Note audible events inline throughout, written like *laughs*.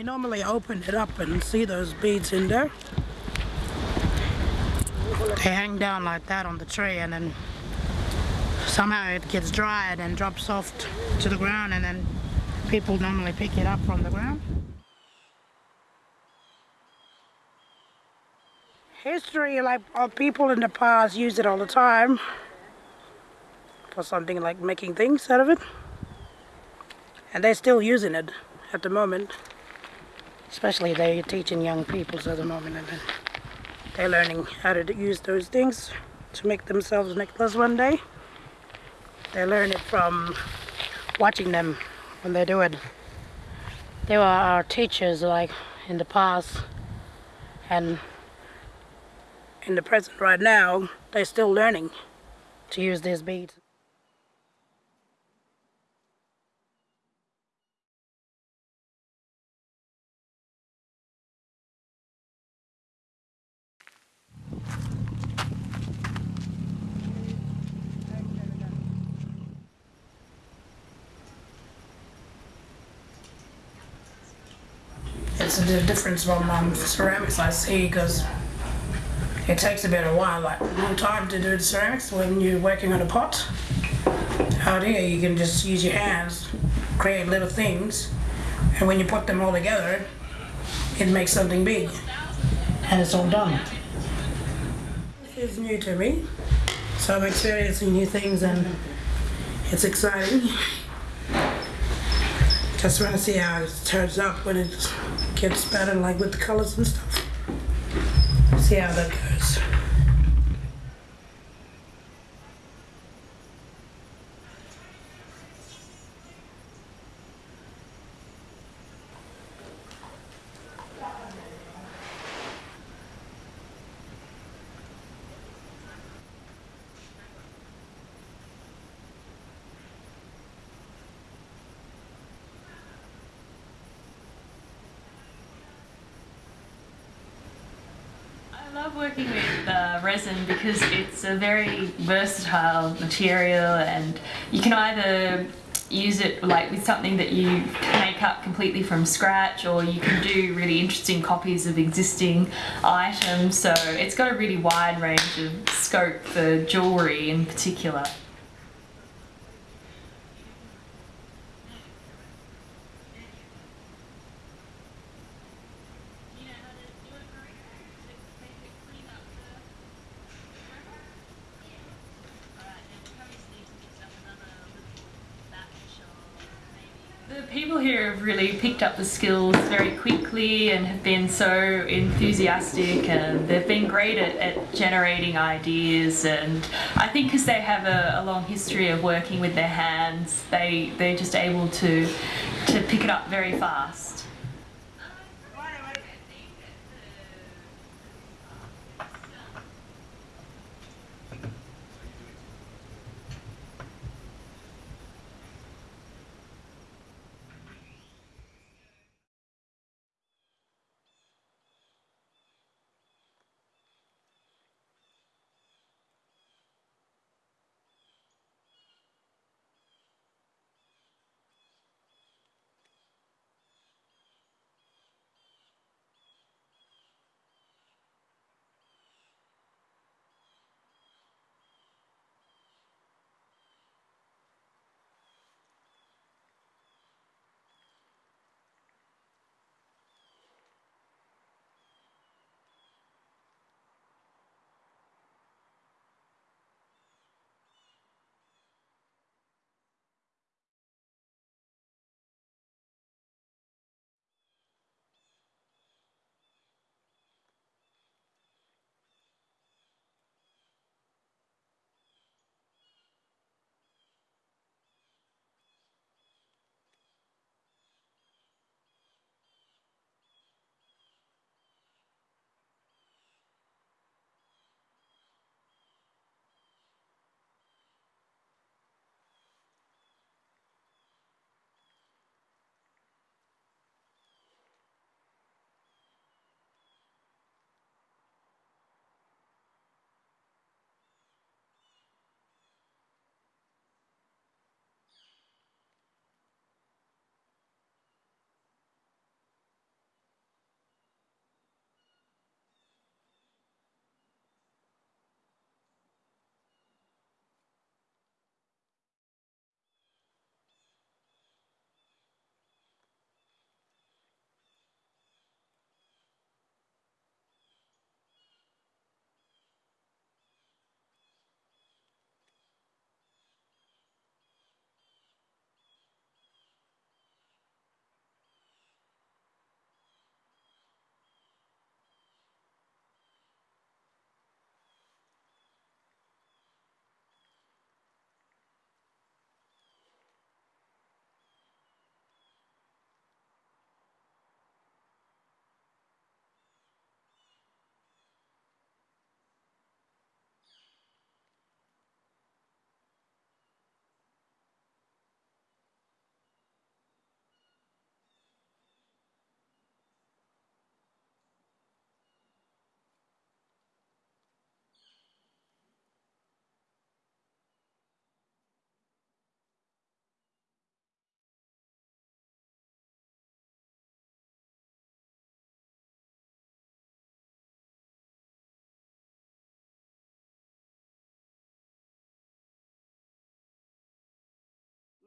I normally open it up and see those beads in there. They hang down like that on the tree and then somehow it gets dried and drops off to the ground and then people normally pick it up from the ground. History, like people in the past used it all the time for something like making things out of it. And they're still using it at the moment especially they're teaching young people at the moment and they're learning how to use those things to make themselves necklace one day they learn it from watching them when they do it they were our teachers like in the past and in the present right now they're still learning to use these beads It's a difference from um, ceramics I see because it takes a bit of while, like more time to do the ceramics when you're working on a pot. Out here you can just use your hands, create little things, and when you put them all together, it makes something big, and it's all done. It's new to me, so I'm experiencing new things and it's exciting. *laughs* Just want to see how it turns out when it's Get better like with the colors and stuff. See how that goes. love working with uh, resin because it's a very versatile material and you can either use it like with something that you make up completely from scratch or you can do really interesting copies of existing items so it's got a really wide range of scope for jewellery in particular. really picked up the skills very quickly and have been so enthusiastic and they've been great at, at generating ideas and I think because they have a, a, long history of working with their hands they they're just able to to pick it up very fast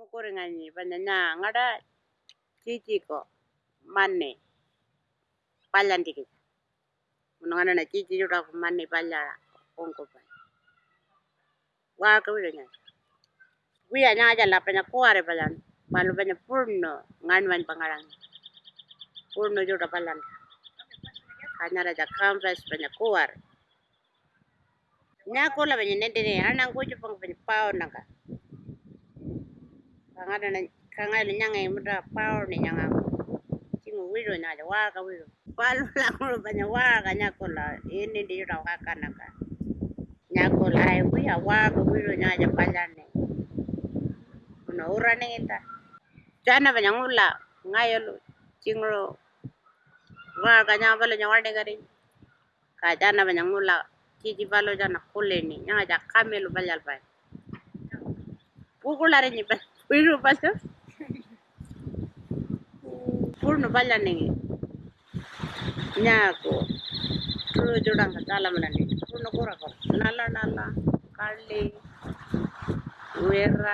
mukuringani na ngada chichiko mane palyantikisa munongana na chichi churaku mane palyala onkopa wakawironyana wiya nyanga jalapanya kuare palyana pana purno ngani wani pangalanga purno chura palyana kanyara jakampas panya kuare nende panya nendene ananguchu panga panya pao nanga ngày khang ada na khang ada nyang ai mudra power ni nyang am chingu wiro na jawa ka wiro palu la kuru banya wa ka nyako la ini di ra ka kanaka nyako la ai eh, wi awa ka wiro nya ja palane kuna ura ni ta jana banya ngula ngayolo chingro wa ka nya bala nya wa ni gari ka jana banya ngula kiji balo jana kuleni nya ja kamelu balal bai pukulare ni bal Will you pass us? పూర్ణ పళ్ళు అండి నాకు ఇప్పుడు చూడంక చాలా మంది పూర్ణ కూర కూర నల్ల నల్ల కళ్ళి ఎర్ర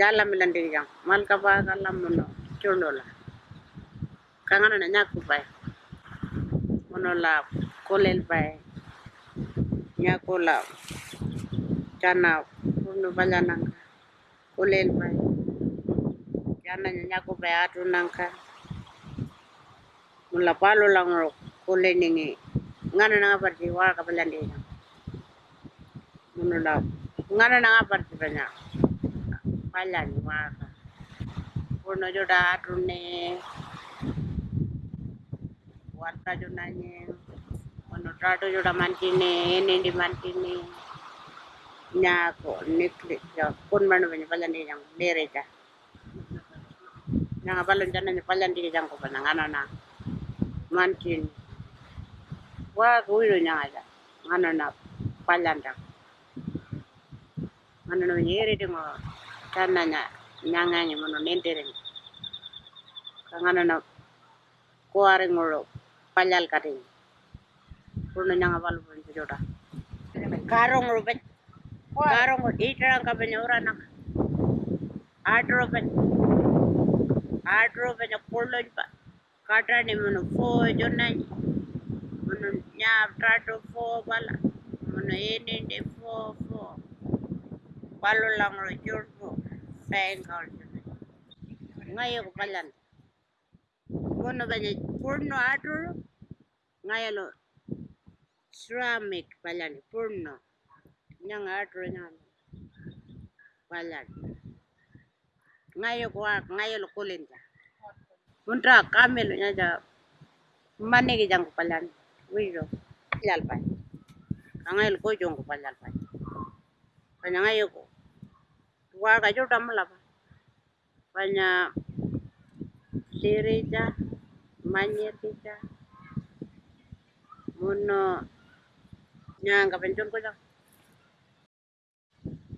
జాలమ్మిలండి ఇక మల్కపా కల్లమ్ములు చూడోళ్ళ కంగన నాకుపాయ మనోళ్ళ కోలేలపాయ నాకుల చాలా furno bala nanka kolel bay jana nyanyako bay atu nanka mula palo lang ro kolel ningi ngana nanga parti wala kabala ndina munula ngana nanga parti banya bala ni wala furno joda atu ne warta jodanya Ono trato joda mantine, nendi mantine. Nyaako nekliɗɗa konmano ɓe nyoppaljandike jango ɗereja. Nanga ballo janna nyoppaljandike jango ba na mantini. Waa kuwiro nyangaja nganona paljanda. Nganono nyeredingo tanna nya nyangange mono nendereng. Kanganona kuwarengolo paljal kading. Kurno nyanga ballo bonjoda. Karongro bet Garong ko dito lang kami ni Ura ng Adroven. Adroven na pulon pa. Kata ni mo nung po, dyan na niya. Mano niya, trato po, bala. Mano ini di po, po. Balo lang ro, dyan po. Fengkal Ngayon ko palan. Kuno ba niya, purno adro? Ngayon lo, ceramic palan, purno. Purno. nhưng ở trên nhà quay lại ngay qua ngay lúc cô lên ra muốn ra cam mê luôn nhà ra mane cái răng của palan vui rồi lal phải ngay lúc cô dùng của palan phải phải ngay lúc qua cái chỗ đâm là phải nhà Sirija, Manyetica, cái bên Penjon ko lang.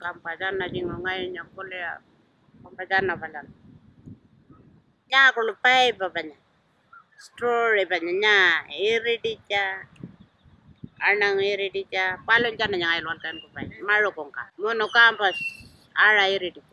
kampajan na jingo ngai nya kole kam pajan na pajan nya kulu pai babanya story banya iridicha arnang iridicha palon jana nya ngai lon kan ku pai maro kongka mono kampas ara iridicha